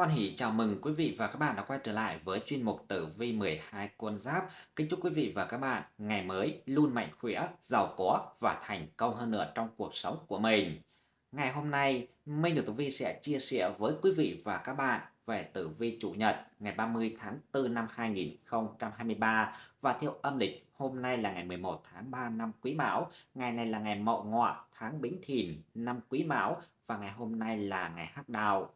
Hoan hỷ chào mừng quý vị và các bạn đã quay trở lại với chuyên mục tử vi 12 con giáp. Kính chúc quý vị và các bạn ngày mới luôn mạnh khỏe, giàu có và thành công hơn nữa trong cuộc sống của mình. Ngày hôm nay, Minh được tử vi sẽ chia sẻ với quý vị và các bạn về tử vi chủ nhật ngày 30 tháng 4 năm 2023 và theo âm lịch hôm nay là ngày 11 tháng 3 năm Quý Mão, ngày này là ngày Mậu Ngọ tháng Bính Thìn năm Quý Mão và ngày hôm nay là ngày Hắc Đào.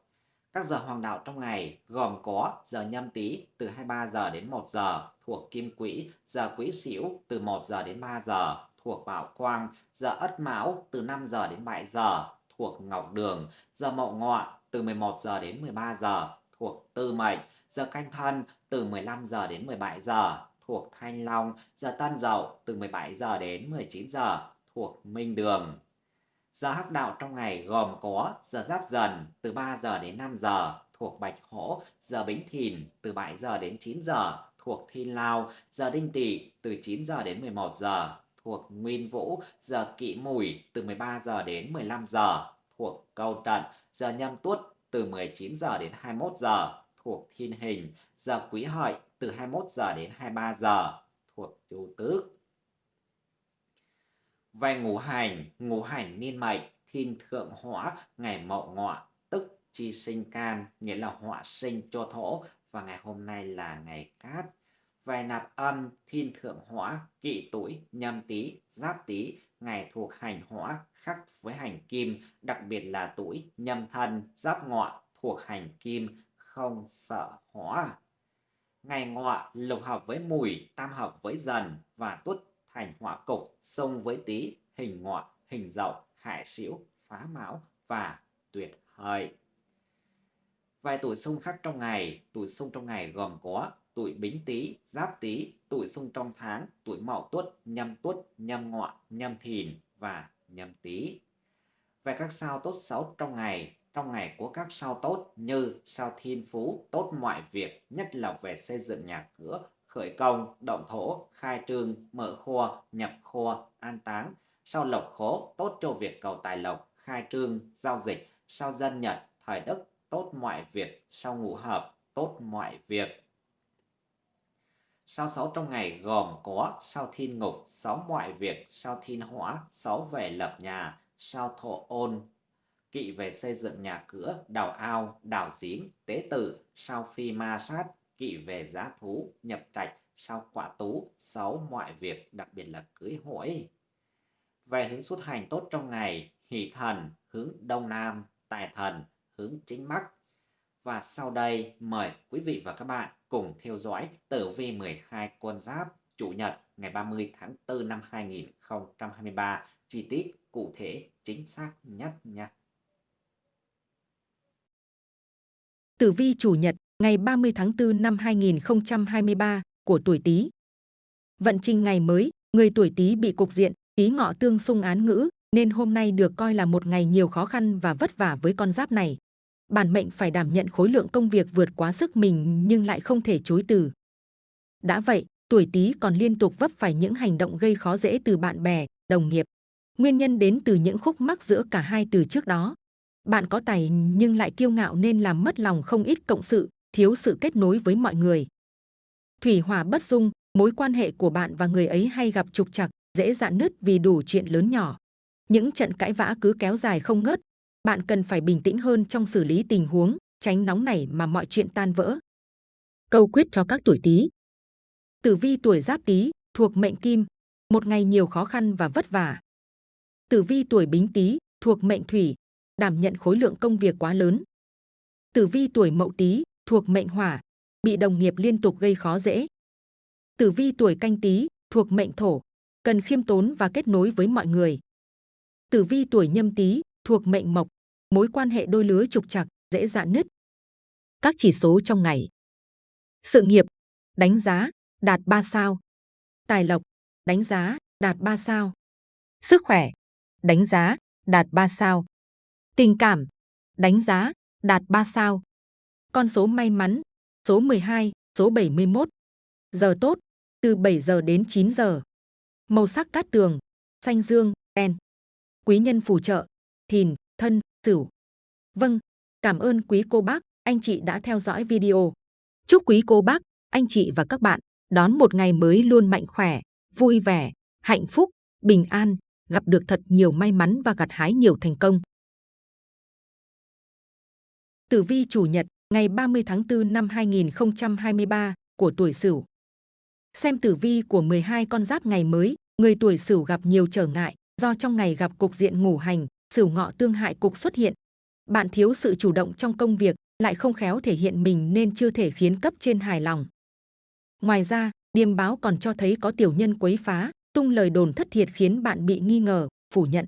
Các giờ hoàng đạo trong ngày gồm có giờ nhâm tý từ 23 giờ đến 1 giờ thuộc Kim Quỹ, giờ Quý Sửu từ 1 giờ đến 3 giờ thuộc Bảo Quang, giờ Ất Mão từ 5 giờ đến 7 giờ thuộc Ngọc Đường, giờ Mậu Ngọ từ 11 giờ đến 13 giờ thuộc Tư Mệnh, giờ Canh Thân từ 15 giờ đến 17 giờ thuộc Thanh Long, giờ Tân Dậu từ 17 giờ đến 19 giờ thuộc Minh Đường. Giờ hắc đạo trong ngày gồm có giờ giáp dần từ 3 giờ đến 5 giờ thuộc Bạch Hổ, giờ Bính Thìn từ 7 giờ đến 9 giờ thuộc Thiên Lao, giờ Đinh Tỵ từ 9 giờ đến 11 giờ thuộc Nguyên Vũ, giờ kỵ Mùi từ 13 giờ đến 15 giờ thuộc Câu Trận, giờ Nhâm Tuất từ 19 giờ đến 21 giờ thuộc Thiên Hình, giờ Quý Hợi từ 21 giờ đến 23 giờ thuộc Chu Tước. Về ngũ hành, ngũ hành niên mệnh, thiên thượng hỏa, ngày mậu ngọ, tức chi sinh can, nghĩa là hỏa sinh cho thổ, và ngày hôm nay là ngày cát. Về nạp âm, thiên thượng hỏa, kỵ tuổi, nhâm tý, giáp tý, ngày thuộc hành hỏa, khắc với hành kim, đặc biệt là tuổi nhâm thân, giáp ngọ, thuộc hành kim, không sợ hỏa. Ngày ngọ lục hợp với mùi, tam hợp với dần và tuất thành hỏa cục, xông với tý, hình ngọ, hình dậu, hải xỉu, phá mão và tuyệt hợi. Vài tuổi xung khắc trong ngày, tuổi xung trong ngày gồm có tuổi bính tý, giáp tý, tuổi xung trong tháng, tuổi mậu tuất, nhâm tuất, nhâm ngọ, nhâm thìn và nhâm tý. Về các sao tốt xấu trong ngày, trong ngày có các sao tốt như sao thiên phú, tốt mọi việc, nhất là về xây dựng nhà cửa, khởi công, động thổ, khai trương, mở kho, nhập kho, an táng. sau lộc khố, tốt cho việc cầu tài lộc, khai trương, giao dịch. sau dân nhật, thời đức, tốt mọi việc. sau ngũ hợp, tốt mọi việc. Sao sáu trong ngày gồm có sao thiên ngục, sáu mọi việc, sao thiên hỏa, sáu về lập nhà, sao thổ ôn, kỵ về xây dựng nhà cửa, đào ao, đào giếng, tế tử, sao phi ma sát, kỵ về giá thú, nhập trạch, sau quả tú, sáu mọi việc, đặc biệt là cưới hỏi. Về hướng xuất hành tốt trong ngày, hỷ thần hướng đông nam, tài thần hướng chính bắc. Và sau đây mời quý vị và các bạn cùng theo dõi tử vi 12 con giáp Chủ nhật ngày 30 tháng 4 năm 2023 chi tiết cụ thể chính xác nhất nha. Tử vi chủ nhật ngày 30 tháng 4 năm 2023 của tuổi Tý. Vận trình ngày mới, người tuổi Tý bị cục diện Tý ngọ tương xung án ngữ, nên hôm nay được coi là một ngày nhiều khó khăn và vất vả với con giáp này. Bản mệnh phải đảm nhận khối lượng công việc vượt quá sức mình nhưng lại không thể chối từ. Đã vậy, tuổi Tý còn liên tục vấp phải những hành động gây khó dễ từ bạn bè, đồng nghiệp. Nguyên nhân đến từ những khúc mắc giữa cả hai từ trước đó. Bạn có tài nhưng lại kiêu ngạo nên làm mất lòng không ít cộng sự, thiếu sự kết nối với mọi người. Thủy hỏa bất dung, mối quan hệ của bạn và người ấy hay gặp trục trặc, dễ dạn nứt vì đủ chuyện lớn nhỏ. Những trận cãi vã cứ kéo dài không ngớt, bạn cần phải bình tĩnh hơn trong xử lý tình huống, tránh nóng nảy mà mọi chuyện tan vỡ. Câu quyết cho các tuổi Tý. Tử vi tuổi Giáp Tý thuộc mệnh Kim, một ngày nhiều khó khăn và vất vả. Tử vi tuổi Bính Tý thuộc mệnh Thủy, đảm nhận khối lượng công việc quá lớn. Tử vi tuổi Mậu Tý thuộc mệnh Hỏa, bị đồng nghiệp liên tục gây khó dễ. Tử vi tuổi Canh Tý thuộc mệnh Thổ, cần khiêm tốn và kết nối với mọi người. Tử vi tuổi Nhâm Tý thuộc mệnh Mộc, mối quan hệ đôi lứa trục trặc, dễ dạn nứt. Các chỉ số trong ngày. Sự nghiệp, đánh giá, đạt 3 sao. Tài lộc, đánh giá, đạt 3 sao. Sức khỏe, đánh giá, đạt 3 sao. Tình cảm, đánh giá, đạt 3 sao. Con số may mắn, số 12, số 71. Giờ tốt, từ 7 giờ đến 9 giờ. Màu sắc cát tường, xanh dương, đen. Quý nhân phù trợ, thìn, thân, sửu. Vâng, cảm ơn quý cô bác, anh chị đã theo dõi video. Chúc quý cô bác, anh chị và các bạn đón một ngày mới luôn mạnh khỏe, vui vẻ, hạnh phúc, bình an, gặp được thật nhiều may mắn và gặt hái nhiều thành công. Tử vi chủ nhật ngày 30 tháng 4 năm 2023 của tuổi Sửu. Xem tử vi của 12 con giáp ngày mới, người tuổi Sửu gặp nhiều trở ngại do trong ngày gặp cục diện ngủ hành, Sửu ngọ tương hại cục xuất hiện. Bạn thiếu sự chủ động trong công việc, lại không khéo thể hiện mình nên chưa thể khiến cấp trên hài lòng. Ngoài ra, điềm báo còn cho thấy có tiểu nhân quấy phá, tung lời đồn thất thiệt khiến bạn bị nghi ngờ, phủ nhận.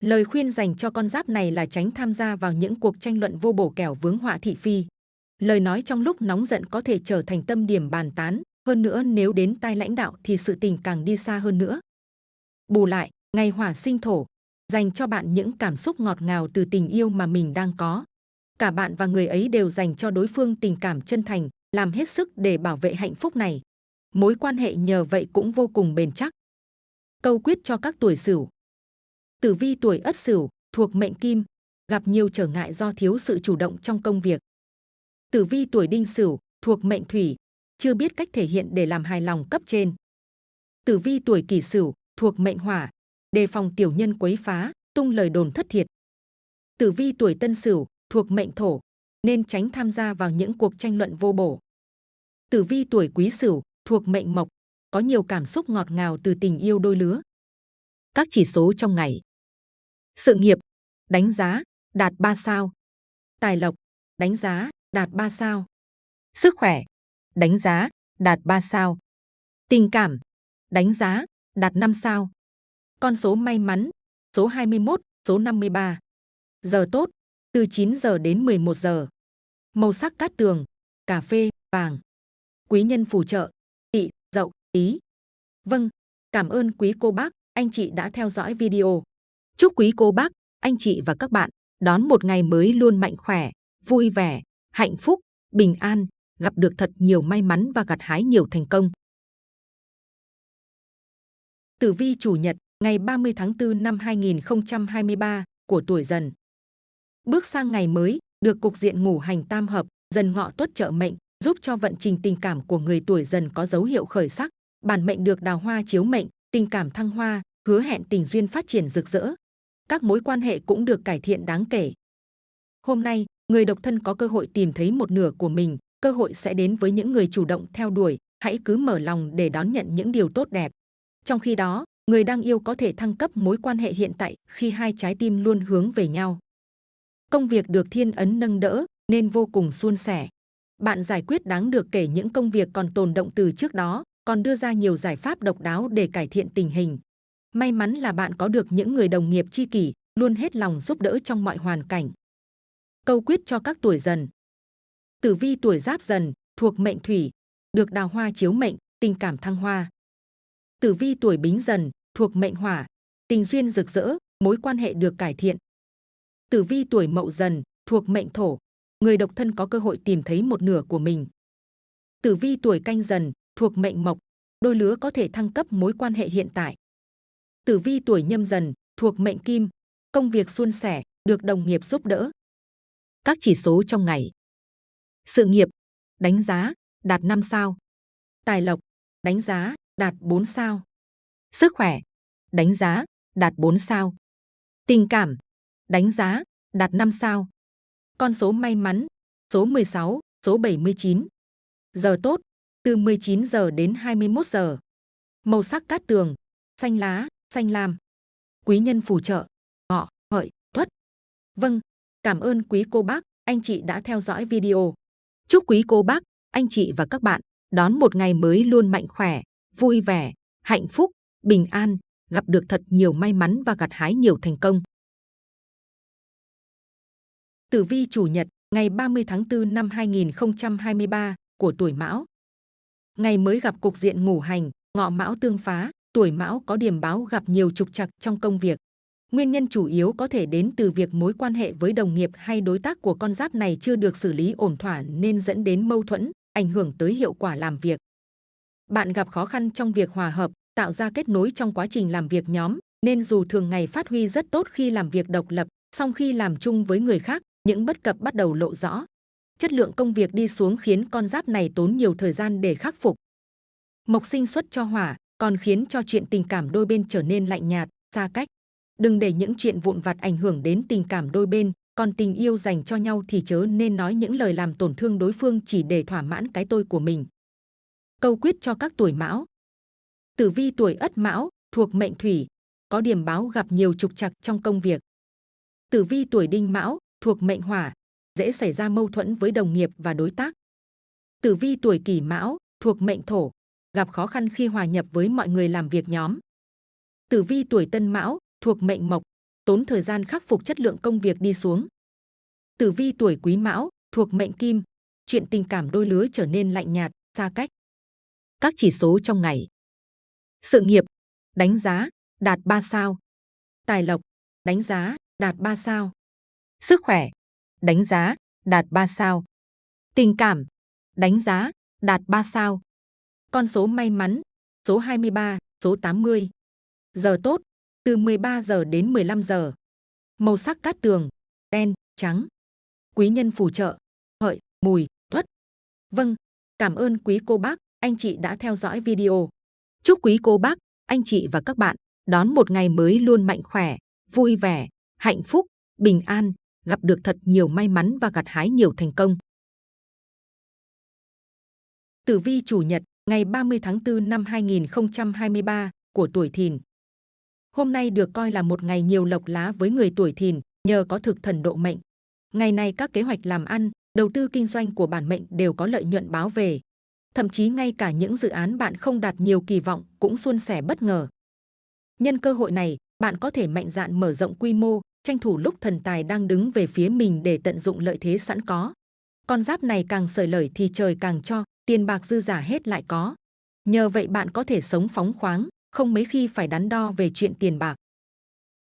Lời khuyên dành cho con giáp này là tránh tham gia vào những cuộc tranh luận vô bổ kẻo vướng họa thị phi. Lời nói trong lúc nóng giận có thể trở thành tâm điểm bàn tán, hơn nữa nếu đến tai lãnh đạo thì sự tình càng đi xa hơn nữa. Bù lại, ngày hỏa sinh thổ, dành cho bạn những cảm xúc ngọt ngào từ tình yêu mà mình đang có. Cả bạn và người ấy đều dành cho đối phương tình cảm chân thành, làm hết sức để bảo vệ hạnh phúc này. Mối quan hệ nhờ vậy cũng vô cùng bền chắc. Câu quyết cho các tuổi Sửu. Tử vi tuổi Ất Sửu thuộc mệnh Kim, gặp nhiều trở ngại do thiếu sự chủ động trong công việc. Tử vi tuổi Đinh Sửu thuộc mệnh Thủy, chưa biết cách thể hiện để làm hài lòng cấp trên. Tử vi tuổi Kỷ Sửu thuộc mệnh Hỏa, đề phòng tiểu nhân quấy phá, tung lời đồn thất thiệt. Tử vi tuổi Tân Sửu thuộc mệnh Thổ, nên tránh tham gia vào những cuộc tranh luận vô bổ. Tử vi tuổi Quý Sửu thuộc mệnh Mộc, có nhiều cảm xúc ngọt ngào từ tình yêu đôi lứa. Các chỉ số trong ngày. Sự nghiệp, đánh giá, đạt 3 sao. Tài lộc, đánh giá, đạt 3 sao. Sức khỏe, đánh giá, đạt 3 sao. Tình cảm, đánh giá, đạt 5 sao. Con số may mắn, số 21, số 53. Giờ tốt, từ 9 giờ đến 11 giờ. Màu sắc cát tường, cà phê, vàng. Quý nhân phù trợ, tị, dậu, ý. Vâng, cảm ơn quý cô bác, anh chị đã theo dõi video. Chúc quý cô bác, anh chị và các bạn đón một ngày mới luôn mạnh khỏe, vui vẻ, hạnh phúc, bình an, gặp được thật nhiều may mắn và gặt hái nhiều thành công. Tử vi chủ nhật ngày 30 tháng 4 năm 2023 của tuổi dần. Bước sang ngày mới, được cục diện ngủ hành tam hợp, dần ngọ tuất trợ mệnh, giúp cho vận trình tình cảm của người tuổi dần có dấu hiệu khởi sắc. Bản mệnh được đào hoa chiếu mệnh, tình cảm thăng hoa, hứa hẹn tình duyên phát triển rực rỡ. Các mối quan hệ cũng được cải thiện đáng kể. Hôm nay, người độc thân có cơ hội tìm thấy một nửa của mình, cơ hội sẽ đến với những người chủ động theo đuổi, hãy cứ mở lòng để đón nhận những điều tốt đẹp. Trong khi đó, người đang yêu có thể thăng cấp mối quan hệ hiện tại khi hai trái tim luôn hướng về nhau. Công việc được thiên ấn nâng đỡ nên vô cùng suôn sẻ. Bạn giải quyết đáng được kể những công việc còn tồn động từ trước đó, còn đưa ra nhiều giải pháp độc đáo để cải thiện tình hình. May mắn là bạn có được những người đồng nghiệp tri kỷ, luôn hết lòng giúp đỡ trong mọi hoàn cảnh. Câu quyết cho các tuổi dần. Tử vi tuổi giáp dần, thuộc mệnh thủy, được đào hoa chiếu mệnh, tình cảm thăng hoa. Tử vi tuổi bính dần, thuộc mệnh hỏa, tình duyên rực rỡ, mối quan hệ được cải thiện. Tử vi tuổi mậu dần, thuộc mệnh thổ, người độc thân có cơ hội tìm thấy một nửa của mình. Tử vi tuổi canh dần, thuộc mệnh mộc, đôi lứa có thể thăng cấp mối quan hệ hiện tại. Tử vi tuổi nhâm dần, thuộc mệnh kim, công việc suôn sẻ, được đồng nghiệp giúp đỡ. Các chỉ số trong ngày. Sự nghiệp, đánh giá, đạt 5 sao. Tài lộc, đánh giá, đạt 4 sao. Sức khỏe, đánh giá, đạt 4 sao. Tình cảm, đánh giá, đạt 5 sao. Con số may mắn, số 16, số 79. Giờ tốt, từ 19 giờ đến 21 giờ. Màu sắc cát tường, xanh lá, xanh lam. Quý nhân phù trợ, ngọ, hợi, tuất. Vâng, cảm ơn quý cô bác, anh chị đã theo dõi video. Chúc quý cô bác, anh chị và các bạn đón một ngày mới luôn mạnh khỏe, vui vẻ, hạnh phúc, bình an, gặp được thật nhiều may mắn và gặt hái nhiều thành công. Tử vi chủ nhật ngày 30 tháng 4 năm 2023 của tuổi Mão. Ngày mới gặp cục diện ngủ hành, ngọ Mão tương phá, tuổi Mão có điểm báo gặp nhiều trục trặc trong công việc. Nguyên nhân chủ yếu có thể đến từ việc mối quan hệ với đồng nghiệp hay đối tác của con giáp này chưa được xử lý ổn thỏa nên dẫn đến mâu thuẫn, ảnh hưởng tới hiệu quả làm việc. Bạn gặp khó khăn trong việc hòa hợp, tạo ra kết nối trong quá trình làm việc nhóm, nên dù thường ngày phát huy rất tốt khi làm việc độc lập, song khi làm chung với người khác, những bất cập bắt đầu lộ rõ. chất lượng công việc đi xuống khiến con giáp này tốn nhiều thời gian để khắc phục. Mộc sinh xuất cho hỏa, còn khiến cho chuyện tình cảm đôi bên trở nên lạnh nhạt, xa cách. Đừng để những chuyện vụn vặt ảnh hưởng đến tình cảm đôi bên, còn tình yêu dành cho nhau thì chớ nên nói những lời làm tổn thương đối phương chỉ để thỏa mãn cái tôi của mình. Câu quyết cho các tuổi mão Tử vi tuổi ất mão, thuộc mệnh thủy, có điểm báo gặp nhiều trục trặc trong công việc. Tử vi tuổi đinh mão, thuộc mệnh hỏa, dễ xảy ra mâu thuẫn với đồng nghiệp và đối tác. Tử vi tuổi kỷ mão, thuộc mệnh thổ, gặp khó khăn khi hòa nhập với mọi người làm việc nhóm. Tử vi tuổi tân mão, thuộc mệnh mộc, tốn thời gian khắc phục chất lượng công việc đi xuống. Tử vi tuổi quý mão, thuộc mệnh kim, chuyện tình cảm đôi lứa trở nên lạnh nhạt, xa cách. Các chỉ số trong ngày. Sự nghiệp, đánh giá, đạt 3 sao. Tài lộc, đánh giá, đạt 3 sao. Sức khỏe, đánh giá, đạt 3 sao. Tình cảm, đánh giá, đạt 3 sao. Con số may mắn, số 23, số 80. Giờ tốt, từ 13 giờ đến 15 giờ. Màu sắc cát tường, đen, trắng. Quý nhân phù trợ, hợi, mùi, tuất. Vâng, cảm ơn quý cô bác, anh chị đã theo dõi video. Chúc quý cô bác, anh chị và các bạn đón một ngày mới luôn mạnh khỏe, vui vẻ, hạnh phúc, bình an, gặp được thật nhiều may mắn và gặt hái nhiều thành công. Tử vi chủ nhật, ngày 30 tháng 4 năm 2023 của tuổi Thìn. Hôm nay được coi là một ngày nhiều lộc lá với người tuổi Thìn, nhờ có thực thần độ mệnh. Ngày này các kế hoạch làm ăn, đầu tư kinh doanh của bản mệnh đều có lợi nhuận báo về. Thậm chí ngay cả những dự án bạn không đạt nhiều kỳ vọng cũng suôn sẻ bất ngờ. Nhân cơ hội này, bạn có thể mạnh dạn mở rộng quy mô, tranh thủ lúc thần tài đang đứng về phía mình để tận dụng lợi thế sẵn có. Con giáp này càng sởi lời thì trời càng cho, tiền bạc dư giả hết lại có. Nhờ vậy bạn có thể sống phóng khoáng, không mấy khi phải đắn đo về chuyện tiền bạc.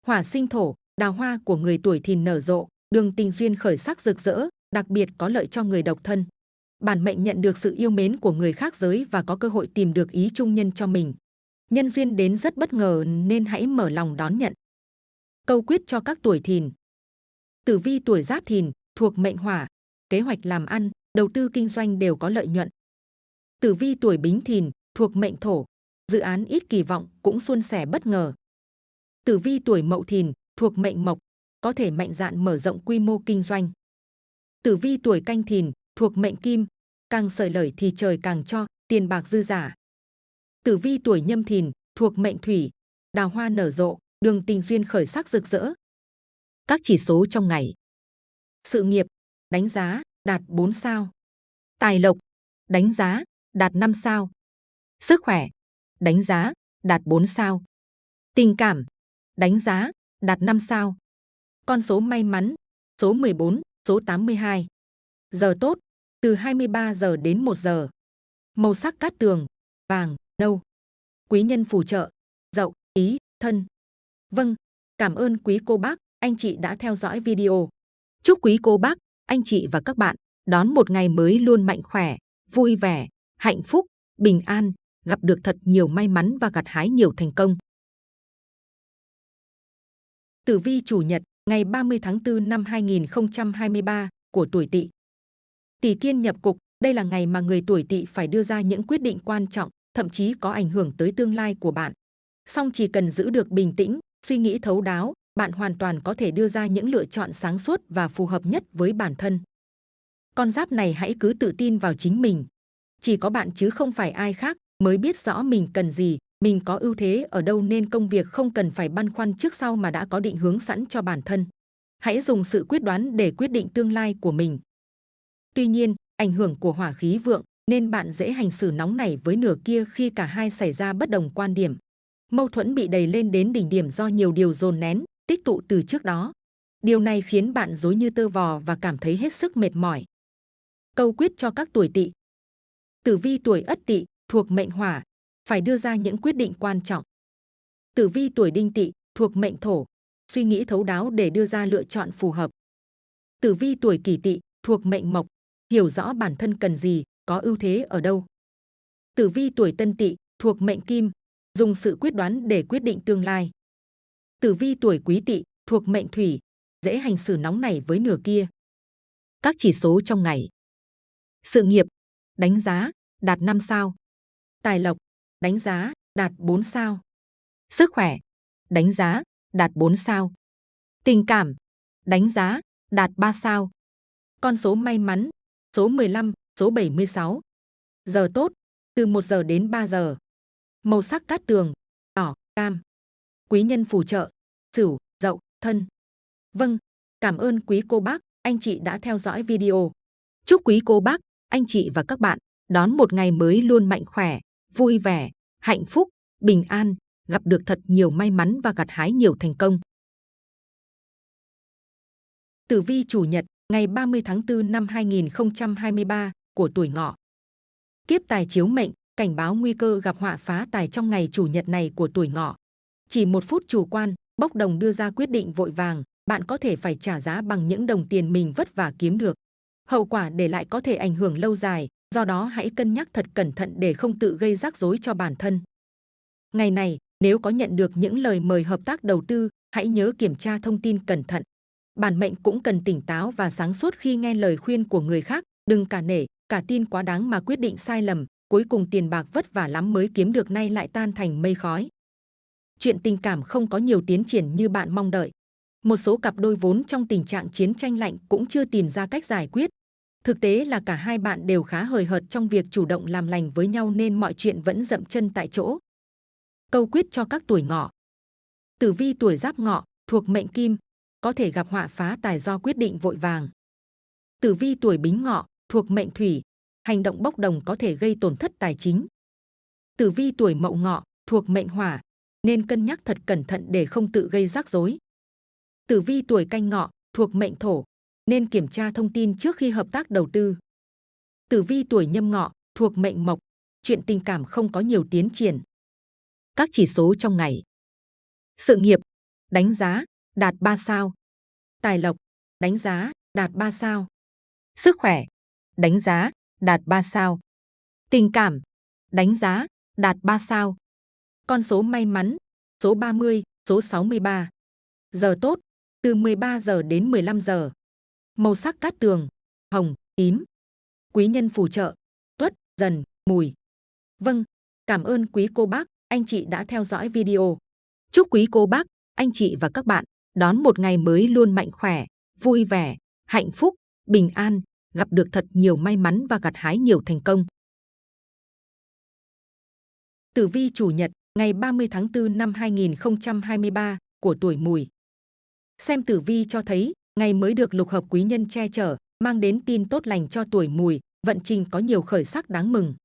Hỏa sinh thổ, đào hoa của người tuổi thìn nở rộ, đường tình duyên khởi sắc rực rỡ, đặc biệt có lợi cho người độc thân. Bản mệnh nhận được sự yêu mến của người khác giới và có cơ hội tìm được ý trung nhân cho mình. Nhân duyên đến rất bất ngờ nên hãy mở lòng đón nhận. Câu quyết cho các tuổi thìn. Tử vi tuổi giáp thìn, thuộc mệnh hỏa, kế hoạch làm ăn, đầu tư kinh doanh đều có lợi nhuận. Tử vi tuổi bính thìn, thuộc mệnh thổ, dự án ít kỳ vọng cũng suôn sẻ bất ngờ. Tử vi tuổi mậu thìn, thuộc mệnh mộc, có thể mạnh dạn mở rộng quy mô kinh doanh. Tử vi tuổi canh thìn, thuộc mệnh kim, càng sởi lời thì trời càng cho, tiền bạc dư giả. Tử vi tuổi nhâm thìn, thuộc mệnh thủy, đào hoa nở rộ, đường tình duyên khởi sắc rực rỡ. Các chỉ số trong ngày. Sự nghiệp, đánh giá, đạt 4 sao. Tài lộc, đánh giá, đạt 5 sao. Sức khỏe, đánh giá, đạt 4 sao. Tình cảm, đánh giá, đạt 5 sao. Con số may mắn, số 14, số 82. Giờ tốt, từ 23 giờ đến 1 giờ. Màu sắc cát tường, vàng, nâu. Quý nhân phù trợ, dậu, ý, thân. Vâng, cảm ơn quý cô bác, anh chị đã theo dõi video. Chúc quý cô bác, anh chị và các bạn đón một ngày mới luôn mạnh khỏe, vui vẻ, hạnh phúc, bình an, gặp được thật nhiều may mắn và gặt hái nhiều thành công. Tử vi chủ nhật, ngày 30 tháng 4 năm 2023 của tuổi Tỵ. Tỷ kiên nhập cục, đây là ngày mà người tuổi Tỵ phải đưa ra những quyết định quan trọng, thậm chí có ảnh hưởng tới tương lai của bạn. Song chỉ cần giữ được bình tĩnh, suy nghĩ thấu đáo, bạn hoàn toàn có thể đưa ra những lựa chọn sáng suốt và phù hợp nhất với bản thân. Con giáp này hãy cứ tự tin vào chính mình. Chỉ có bạn chứ không phải ai khác mới biết rõ mình cần gì, mình có ưu thế ở đâu nên công việc không cần phải băn khoăn trước sau mà đã có định hướng sẵn cho bản thân. Hãy dùng sự quyết đoán để quyết định tương lai của mình. Tuy nhiên, ảnh hưởng của hỏa khí vượng nên bạn dễ hành xử nóng nảy với nửa kia khi cả hai xảy ra bất đồng quan điểm. Mâu thuẫn bị đầy lên đến đỉnh điểm do nhiều điều dồn nén, tích tụ từ trước đó. Điều này khiến bạn dối như tơ vò và cảm thấy hết sức mệt mỏi. Câu quyết cho các tuổi tỵ Tử vi tuổi ất tỵ thuộc mệnh hỏa, phải đưa ra những quyết định quan trọng. Tử vi tuổi đinh tỵ thuộc mệnh thổ, suy nghĩ thấu đáo để đưa ra lựa chọn phù hợp. Tử vi tuổi kỷ tỵ thuộc mệnh mộc, hiểu rõ bản thân cần gì, có ưu thế ở đâu. Tử vi tuổi tân tỵ thuộc mệnh kim, dùng sự quyết đoán để quyết định tương lai. Tử vi tuổi quý tỵ thuộc mệnh thủy, dễ hành xử nóng nảy với nửa kia. Các chỉ số trong ngày. Sự nghiệp, đánh giá, đạt 5 sao. Tài lộc, đánh giá, đạt 4 sao. Sức khỏe, đánh giá, đạt 4 sao. Tình cảm, đánh giá, đạt 3 sao. Con số may mắn, số 15, số 76. Giờ tốt, từ 1 giờ đến 3 giờ. Màu sắc cát tường, đỏ, cam. Quý nhân phù trợ, sửu, dậu, thân. Vâng, cảm ơn quý cô bác, anh chị đã theo dõi video. Chúc quý cô bác, anh chị và các bạn đón một ngày mới luôn mạnh khỏe, vui vẻ, hạnh phúc, bình an, gặp được thật nhiều may mắn và gặt hái nhiều thành công. Tử vi chủ nhật ngày 30 tháng 4 năm 2023 của tuổi ngọ. Kiếp tài chiếu mệnh, cảnh báo nguy cơ gặp họa phá tài trong ngày chủ nhật này của tuổi ngọ. Chỉ một phút chủ quan, bốc đồng đưa ra quyết định vội vàng, bạn có thể phải trả giá bằng những đồng tiền mình vất vả kiếm được. Hậu quả để lại có thể ảnh hưởng lâu dài, do đó hãy cân nhắc thật cẩn thận để không tự gây rắc rối cho bản thân. Ngày này, nếu có nhận được những lời mời hợp tác đầu tư, hãy nhớ kiểm tra thông tin cẩn thận. Bản mệnh cũng cần tỉnh táo và sáng suốt khi nghe lời khuyên của người khác, đừng cả nể, cả tin quá đáng mà quyết định sai lầm, cuối cùng tiền bạc vất vả lắm mới kiếm được nay lại tan thành mây khói. Chuyện tình cảm không có nhiều tiến triển như bạn mong đợi. Một số cặp đôi vốn trong tình trạng chiến tranh lạnh cũng chưa tìm ra cách giải quyết. Thực tế là cả hai bạn đều khá hời hợt trong việc chủ động làm lành với nhau nên mọi chuyện vẫn dậm chân tại chỗ. Câu quyết cho các tuổi ngọ. Tử vi tuổi giáp ngọ, thuộc mệnh kim, có thể gặp họa phá tài do quyết định vội vàng. Tử vi tuổi bính ngọ, thuộc mệnh thủy, hành động bốc đồng có thể gây tổn thất tài chính. Tử vi tuổi mậu ngọ, thuộc mệnh hỏa, nên cân nhắc thật cẩn thận để không tự gây rắc rối. Tử vi tuổi canh ngọ, thuộc mệnh thổ, nên kiểm tra thông tin trước khi hợp tác đầu tư. Tử vi tuổi nhâm ngọ, thuộc mệnh mộc, chuyện tình cảm không có nhiều tiến triển. Các chỉ số trong ngày. Sự nghiệp, đánh giá, đạt 3 sao. Tài lộc, đánh giá, đạt 3 sao. Sức khỏe, đánh giá, đạt 3 sao. Tình cảm, đánh giá, đạt 3 sao. Con số may mắn, số 30, số 63. Giờ tốt, từ 13 giờ đến 15 giờ. Màu sắc cát tường, hồng, tím. Quý nhân phù trợ, tuất, dần, mùi. Vâng, cảm ơn quý cô bác, anh chị đã theo dõi video. Chúc quý cô bác, anh chị và các bạn đón một ngày mới luôn mạnh khỏe, vui vẻ, hạnh phúc, bình an, gặp được thật nhiều may mắn và gặt hái nhiều thành công. Tử vi chủ nhật ngày 30 tháng 4 năm 2023 của tuổi mùi. Xem tử vi cho thấy, ngày mới được lục hợp quý nhân che chở, mang đến tin tốt lành cho tuổi mùi, vận trình có nhiều khởi sắc đáng mừng.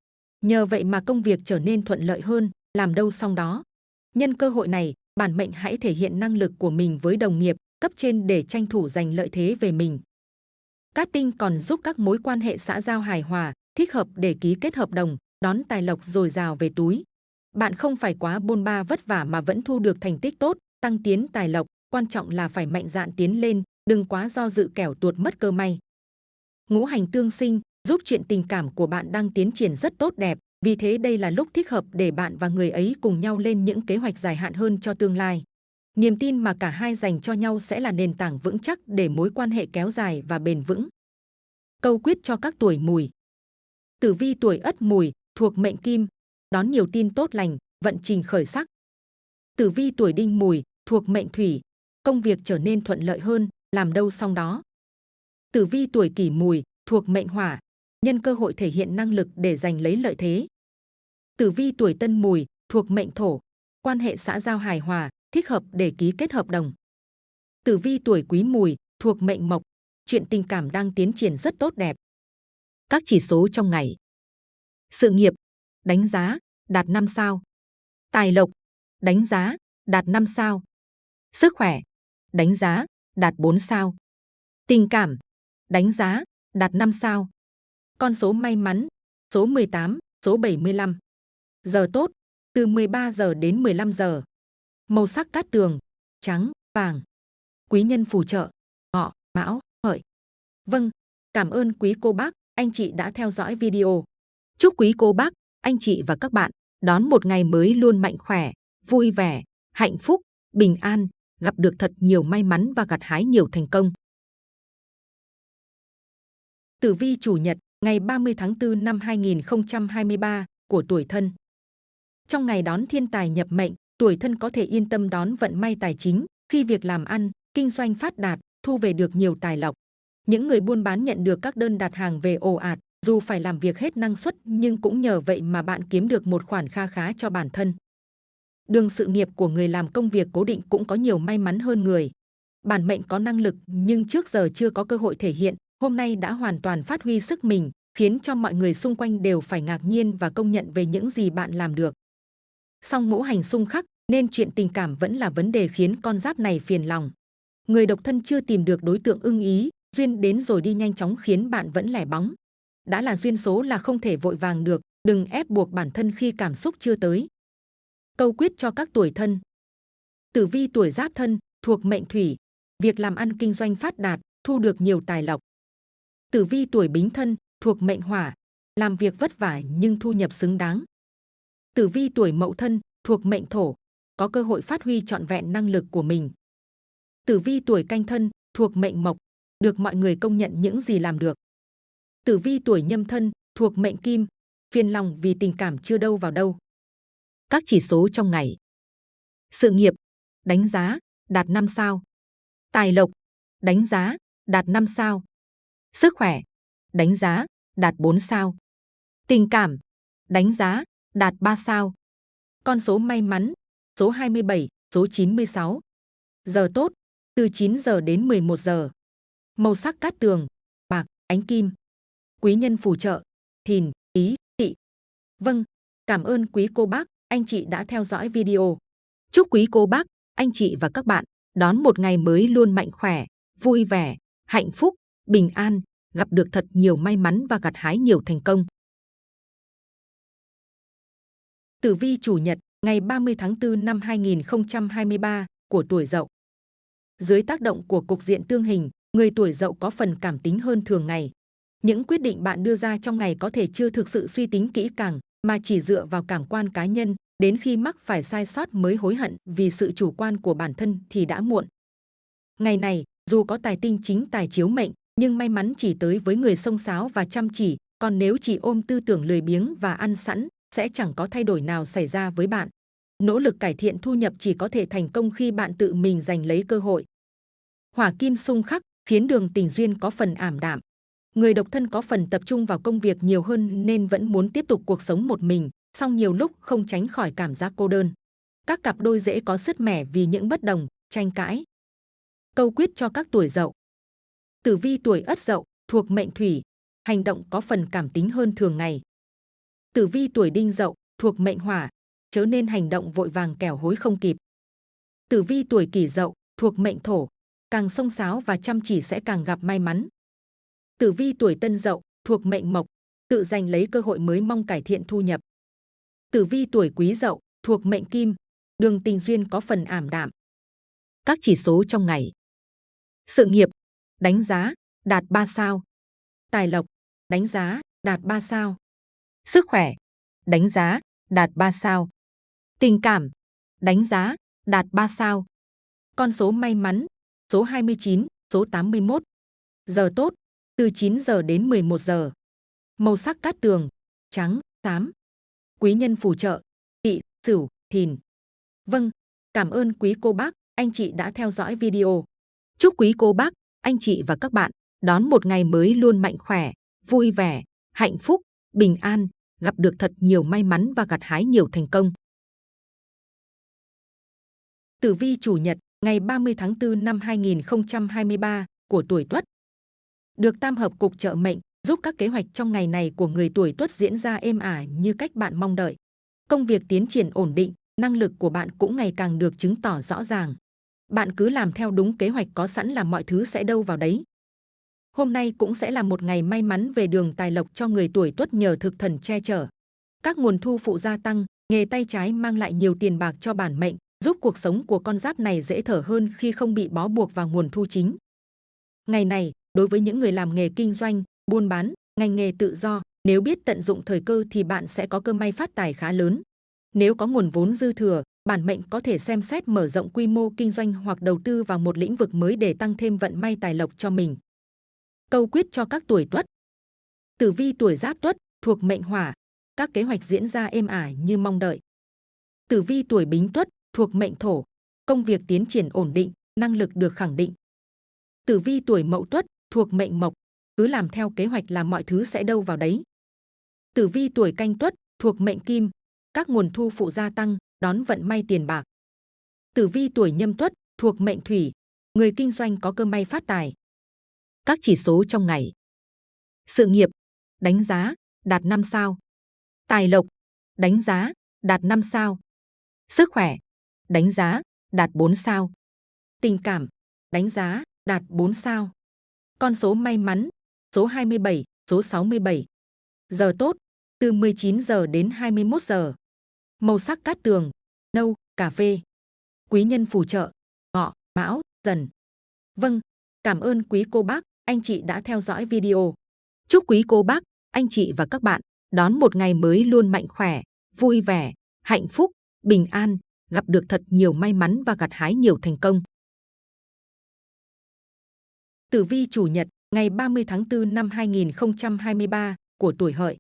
Nhờ vậy mà công việc trở nên thuận lợi hơn, làm đâu xong đó. Nhân cơ hội này, bản mệnh hãy thể hiện năng lực của mình với đồng nghiệp, cấp trên để tranh thủ giành lợi thế về mình. Cát tinh còn giúp các mối quan hệ xã giao hài hòa, thích hợp để ký kết hợp đồng, đón tài lộc dồi dào về túi. Bạn không phải quá bôn ba vất vả mà vẫn thu được thành tích tốt, tăng tiến tài lộc, quan trọng là phải mạnh dạn tiến lên, đừng quá do dự kẻo tuột mất cơ may. Ngũ hành tương sinh giúp chuyện tình cảm của bạn đang tiến triển rất tốt đẹp, vì thế đây là lúc thích hợp để bạn và người ấy cùng nhau lên những kế hoạch dài hạn hơn cho tương lai. Niềm tin mà cả hai dành cho nhau sẽ là nền tảng vững chắc để mối quan hệ kéo dài và bền vững. Câu quyết cho các tuổi mùi Tử vi tuổi ất mùi, thuộc mệnh kim, đón nhiều tin tốt lành, vận trình khởi sắc. Tử vi tuổi đinh mùi, thuộc mệnh thủy, công việc trở nên thuận lợi hơn, làm đâu xong đó. Tử vi tuổi kỷ mùi, thuộc mệnh hỏa, nhân cơ hội thể hiện năng lực để giành lấy lợi thế. Tử vi tuổi tân mùi, thuộc mệnh thổ, quan hệ xã giao hài hòa, thích hợp để ký kết hợp đồng. Tử vi tuổi quý mùi, thuộc mệnh mộc, chuyện tình cảm đang tiến triển rất tốt đẹp. Các chỉ số trong ngày. Sự nghiệp, đánh giá, đạt 5 sao. Tài lộc, đánh giá, đạt 5 sao. Sức khỏe, đánh giá, đạt 4 sao. Tình cảm, đánh giá, đạt 5 sao. Con số may mắn, số 18, số 75. Giờ tốt, từ 13 giờ đến 15 giờ. Màu sắc cát tường, trắng, vàng. Quý nhân phù trợ, ngọ, mão, hợi. Vâng, cảm ơn quý cô bác, anh chị đã theo dõi video. Chúc quý cô bác, anh chị và các bạn đón một ngày mới luôn mạnh khỏe, vui vẻ, hạnh phúc, bình an, gặp được thật nhiều may mắn và gặt hái nhiều thành công. Tử vi chủ nhật ngày 30 tháng 4 năm 2023 của tuổi thân. Trong ngày đón thiên tài nhập mệnh, tuổi thân có thể yên tâm đón vận may tài chính khi việc làm ăn, kinh doanh phát đạt, thu về được nhiều tài lộc. Những người buôn bán nhận được các đơn đặt hàng về ồ ạt, dù phải làm việc hết năng suất nhưng cũng nhờ vậy mà bạn kiếm được một khoản kha khá cho bản thân. Đường sự nghiệp của người làm công việc cố định cũng có nhiều may mắn hơn người. Bản mệnh có năng lực nhưng trước giờ chưa có cơ hội thể hiện, hôm nay đã hoàn toàn phát huy sức mình, khiến cho mọi người xung quanh đều phải ngạc nhiên và công nhận về những gì bạn làm được. Song ngũ hành xung khắc nên chuyện tình cảm vẫn là vấn đề khiến con giáp này phiền lòng. Người độc thân chưa tìm được đối tượng ưng ý, duyên đến rồi đi nhanh chóng khiến bạn vẫn lẻ bóng. Đã là duyên số là không thể vội vàng được, đừng ép buộc bản thân khi cảm xúc chưa tới. Câu quyết cho các tuổi thân. Tử vi tuổi giáp thân, thuộc mệnh thủy, việc làm ăn kinh doanh phát đạt, thu được nhiều tài lộc. Tử vi tuổi bính thân, thuộc mệnh hỏa, làm việc vất vả nhưng thu nhập xứng đáng. Tử vi tuổi mậu thân, thuộc mệnh thổ, có cơ hội phát huy trọn vẹn năng lực của mình. Tử vi tuổi canh thân, thuộc mệnh mộc, được mọi người công nhận những gì làm được. Tử vi tuổi nhâm thân, thuộc mệnh kim, phiền lòng vì tình cảm chưa đâu vào đâu. Các chỉ số trong ngày. Sự nghiệp, đánh giá, đạt 5 sao. Tài lộc, đánh giá, đạt 5 sao. Sức khỏe, đánh giá, đạt 4 sao. Tình cảm, đánh giá, đạt 3 sao. Con số may mắn, số 27, số 96. Giờ tốt, từ 9 giờ đến 11 giờ. Màu sắc cát tường, bạc, ánh kim. Quý nhân phù trợ, thìn, ý, tị. Vâng, cảm ơn quý cô bác, anh chị đã theo dõi video. Chúc quý cô bác, anh chị và các bạn đón một ngày mới luôn mạnh khỏe, vui vẻ, hạnh phúc, bình an, gặp được thật nhiều may mắn và gặt hái nhiều thành công. Tử vi chủ nhật, ngày 30 tháng 4 năm 2023 của tuổi Dậu. Dưới tác động của cục diện tương hình, người tuổi Dậu có phần cảm tính hơn thường ngày. Những quyết định bạn đưa ra trong ngày có thể chưa thực sự suy tính kỹ càng, mà chỉ dựa vào cảm quan cá nhân, đến khi mắc phải sai sót mới hối hận vì sự chủ quan của bản thân thì đã muộn. Ngày này, dù có tài tinh chính tài chiếu mệnh, nhưng may mắn chỉ tới với người sông sáo và chăm chỉ, còn nếu chỉ ôm tư tưởng lười biếng và ăn sẵn, sẽ chẳng có thay đổi nào xảy ra với bạn. Nỗ lực cải thiện thu nhập chỉ có thể thành công khi bạn tự mình giành lấy cơ hội. Hỏa kim xung khắc khiến đường tình duyên có phần ảm đạm. Người độc thân có phần tập trung vào công việc nhiều hơn nên vẫn muốn tiếp tục cuộc sống một mình, song nhiều lúc không tránh khỏi cảm giác cô đơn. Các cặp đôi dễ có sứt mẻ vì những bất đồng, tranh cãi. Câu quyết cho các tuổi dậu. Tử vi tuổi ất dậu, thuộc mệnh thủy, hành động có phần cảm tính hơn thường ngày. Tử vi tuổi đinh dậu, thuộc mệnh hỏa, chớ nên hành động vội vàng kẻo hối không kịp. Tử vi tuổi kỷ dậu, thuộc mệnh thổ, càng sông sáo và chăm chỉ sẽ càng gặp may mắn. Tử vi tuổi tân dậu, thuộc mệnh mộc, tự giành lấy cơ hội mới mong cải thiện thu nhập. Tử vi tuổi quý dậu, thuộc mệnh kim, đường tình duyên có phần ảm đạm. Các chỉ số trong ngày. Sự nghiệp, đánh giá, đạt 3 sao. Tài lộc, đánh giá, đạt 3 sao. Sức khỏe, đánh giá, đạt 3 sao. Tình cảm, đánh giá, đạt 3 sao. Con số may mắn, số 29, số 81. Giờ tốt, từ 9 giờ đến 11 giờ. Màu sắc cát tường, trắng, xám. Quý nhân phù trợ, tỵ, sửu, thìn. Vâng, cảm ơn quý cô bác, anh chị đã theo dõi video. Chúc quý cô bác, anh chị và các bạn đón một ngày mới luôn mạnh khỏe, vui vẻ, hạnh phúc, bình an, gặp được thật nhiều may mắn và gặt hái nhiều thành công. Tử vi chủ nhật, ngày 30 tháng 4 năm 2023 của tuổi Tuất. Được tam hợp cục trợ mệnh, giúp các kế hoạch trong ngày này của người tuổi Tuất diễn ra êm ả như cách bạn mong đợi. Công việc tiến triển ổn định, năng lực của bạn cũng ngày càng được chứng tỏ rõ ràng. Bạn cứ làm theo đúng kế hoạch có sẵn là mọi thứ sẽ đâu vào đấy. Hôm nay cũng sẽ là một ngày may mắn về đường tài lộc cho người tuổi tuất nhờ thực thần che chở. Các nguồn thu phụ gia tăng, nghề tay trái mang lại nhiều tiền bạc cho bản mệnh, giúp cuộc sống của con giáp này dễ thở hơn khi không bị bó buộc vào nguồn thu chính. Ngày này, đối với những người làm nghề kinh doanh, buôn bán, ngành nghề tự do, nếu biết tận dụng thời cơ thì bạn sẽ có cơ may phát tài khá lớn. Nếu có nguồn vốn dư thừa, bản mệnh có thể xem xét mở rộng quy mô kinh doanh hoặc đầu tư vào một lĩnh vực mới để tăng thêm vận may tài lộc cho mình. Câu quyết cho các tuổi tuất. Tử vi tuổi Giáp Tuất thuộc mệnh Hỏa, các kế hoạch diễn ra êm ải như mong đợi. Tử vi tuổi Bính Tuất thuộc mệnh Thổ, công việc tiến triển ổn định, năng lực được khẳng định. Tử vi tuổi Mậu Tuất thuộc mệnh Mộc, cứ làm theo kế hoạch là mọi thứ sẽ đâu vào đấy. Tử vi tuổi Canh Tuất thuộc mệnh Kim, các nguồn thu phụ gia tăng, đón vận may tiền bạc. Tử vi tuổi Nhâm Tuất thuộc mệnh Thủy, người kinh doanh có cơ may phát tài. Các chỉ số trong ngày. Sự nghiệp, đánh giá, đạt 5 sao. Tài lộc, đánh giá, đạt 5 sao. Sức khỏe, đánh giá, đạt 4 sao. Tình cảm, đánh giá, đạt 4 sao. Con số may mắn, số 27, số 67. Giờ tốt, từ 19 giờ đến 21 giờ. Màu sắc cát tường, nâu, cà phê. Quý nhân phù trợ, ngọ, mão, dần. Vâng, cảm ơn quý cô bác, anh chị đã theo dõi video. Chúc quý cô bác, anh chị và các bạn đón một ngày mới luôn mạnh khỏe, vui vẻ, hạnh phúc, bình an, gặp được thật nhiều may mắn và gặt hái nhiều thành công. Tử vi chủ nhật, ngày 30 tháng 4 năm 2023 của tuổi hợi.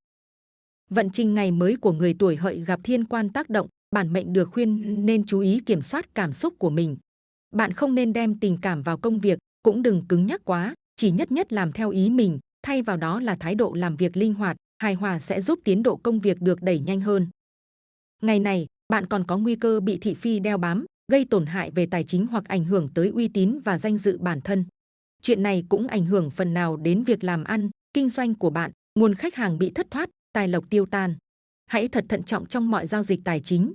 Vận trình ngày mới của người tuổi hợi gặp thiên quan tác động, bản mệnh được khuyên nên chú ý kiểm soát cảm xúc của mình. Bạn không nên đem tình cảm vào công việc, cũng đừng cứng nhắc quá, chỉ nhất nhất làm theo ý mình, thay vào đó là thái độ làm việc linh hoạt, hài hòa sẽ giúp tiến độ công việc được đẩy nhanh hơn. Ngày này, bạn còn có nguy cơ bị thị phi đeo bám, gây tổn hại về tài chính hoặc ảnh hưởng tới uy tín và danh dự bản thân. Chuyện này cũng ảnh hưởng phần nào đến việc làm ăn, kinh doanh của bạn, nguồn khách hàng bị thất thoát, tài lộc tiêu tan. Hãy thật thận trọng trong mọi giao dịch tài chính.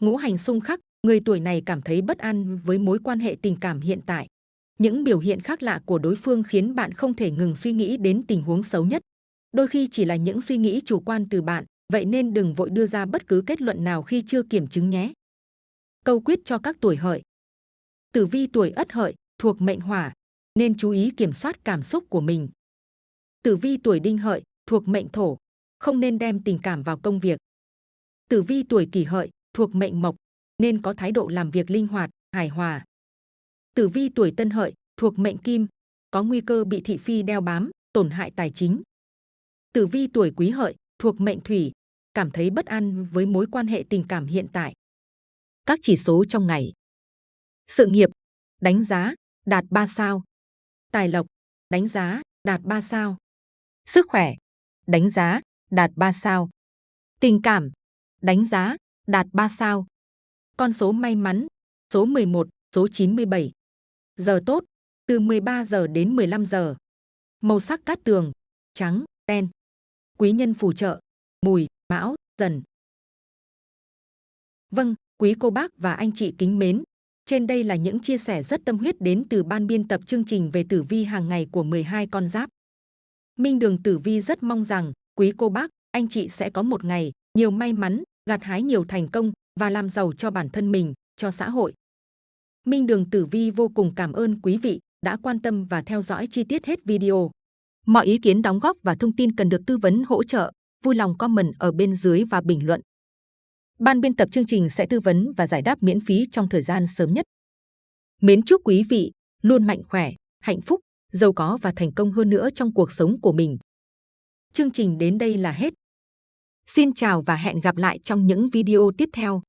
Ngũ hành xung khắc, người tuổi này cảm thấy bất an với mối quan hệ tình cảm hiện tại. Những biểu hiện khác lạ của đối phương khiến bạn không thể ngừng suy nghĩ đến tình huống xấu nhất. Đôi khi chỉ là những suy nghĩ chủ quan từ bạn, vậy nên đừng vội đưa ra bất cứ kết luận nào khi chưa kiểm chứng nhé. Câu quyết cho các tuổi hợi. Tử vi tuổi ất hợi thuộc mệnh hỏa, nên chú ý kiểm soát cảm xúc của mình. Tử vi tuổi đinh hợi thuộc mệnh thổ, không nên đem tình cảm vào công việc. Tử vi tuổi kỷ hợi thuộc mệnh mộc, nên có thái độ làm việc linh hoạt, hài hòa. Tử vi tuổi tân hợi thuộc mệnh kim, có nguy cơ bị thị phi đeo bám, tổn hại tài chính. Tử vi tuổi quý hợi thuộc mệnh thủy, cảm thấy bất an với mối quan hệ tình cảm hiện tại. Các chỉ số trong ngày. Sự nghiệp, đánh giá, đạt 3 sao. Tài lộc, đánh giá, đạt 3 sao. Sức khỏe, đánh giá, đạt 3 sao. Tình cảm, đánh giá, đạt 3 sao. Con số may mắn, số 11, số 97. Giờ tốt, từ 13 giờ đến 15 giờ. Màu sắc cát tường, trắng, đen. Quý nhân phù trợ, mùi, mão, dần. Vâng, quý cô bác và anh chị kính mến, trên đây là những chia sẻ rất tâm huyết đến từ ban biên tập chương trình về tử vi hàng ngày của 12 con giáp. Minh Đường Tử Vi rất mong rằng quý cô bác, anh chị sẽ có một ngày nhiều may mắn, gặt hái nhiều thành công và làm giàu cho bản thân mình, cho xã hội. Minh Đường Tử Vi vô cùng cảm ơn quý vị đã quan tâm và theo dõi chi tiết hết video. Mọi ý kiến đóng góp và thông tin cần được tư vấn hỗ trợ, vui lòng comment ở bên dưới và bình luận. Ban biên tập chương trình sẽ tư vấn và giải đáp miễn phí trong thời gian sớm nhất. Mến chúc quý vị luôn mạnh khỏe, hạnh phúc, giàu có và thành công hơn nữa trong cuộc sống của mình. Chương trình đến đây là hết. Xin chào và hẹn gặp lại trong những video tiếp theo.